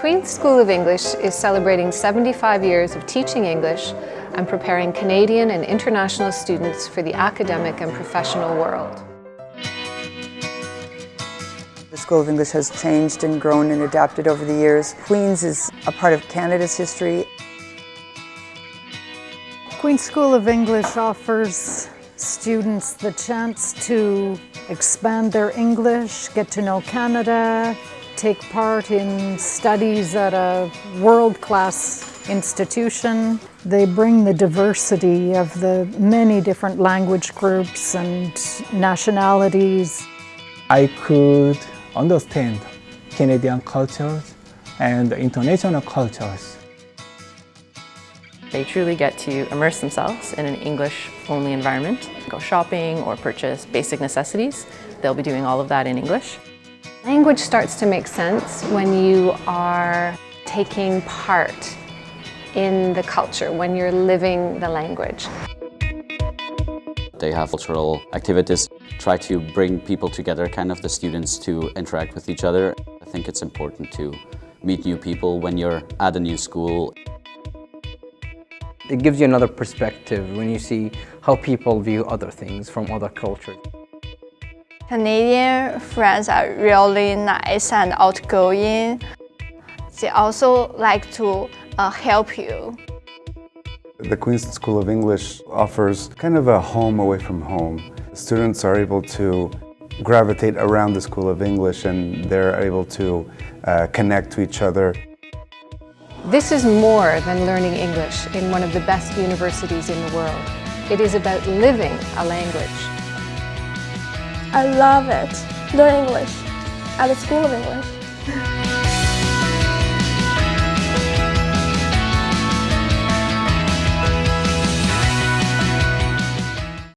Queen's School of English is celebrating 75 years of teaching English and preparing Canadian and international students for the academic and professional world. The School of English has changed and grown and adapted over the years. Queen's is a part of Canada's history. Queen's School of English offers students the chance to expand their English, get to know Canada, take part in studies at a world-class institution. They bring the diversity of the many different language groups and nationalities. I could understand Canadian cultures and international cultures. They truly get to immerse themselves in an English-only environment, go shopping or purchase basic necessities. They'll be doing all of that in English. Language starts to make sense when you are taking part in the culture, when you're living the language. They have cultural activities, try to bring people together, kind of the students to interact with each other. I think it's important to meet new people when you're at a new school. It gives you another perspective when you see how people view other things from other cultures. Canadian friends are really nice and outgoing. They also like to uh, help you. The Queen's School of English offers kind of a home away from home. Students are able to gravitate around the School of English and they're able to uh, connect to each other. This is more than learning English in one of the best universities in the world. It is about living a language. I love it. Learn English at the School of English.